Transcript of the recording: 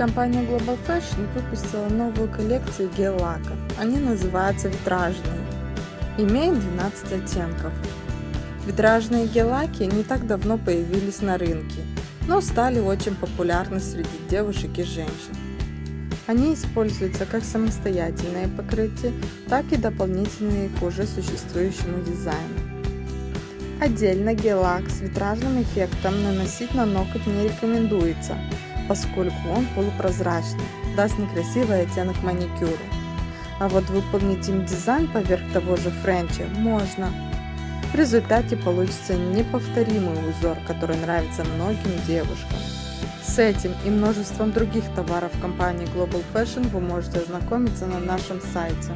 Компания Global Fashion выпустила новую коллекцию гель-лаков. Они называются витражные. Имеют 12 оттенков. Витражные гель-лаки не так давно появились на рынке, но стали очень популярны среди девушек и женщин. Они используются как самостоятельное покрытие, так и дополнительные к уже существующему дизайну. Отдельно гель-лак с витражным эффектом наносить на ноготь не рекомендуется, поскольку он полупрозрачный, даст некрасивый оттенок маникюру. А вот выполнить им дизайн поверх того же френча можно. В результате получится неповторимый узор, который нравится многим девушкам. С этим и множеством других товаров компании Global Fashion вы можете ознакомиться на нашем сайте.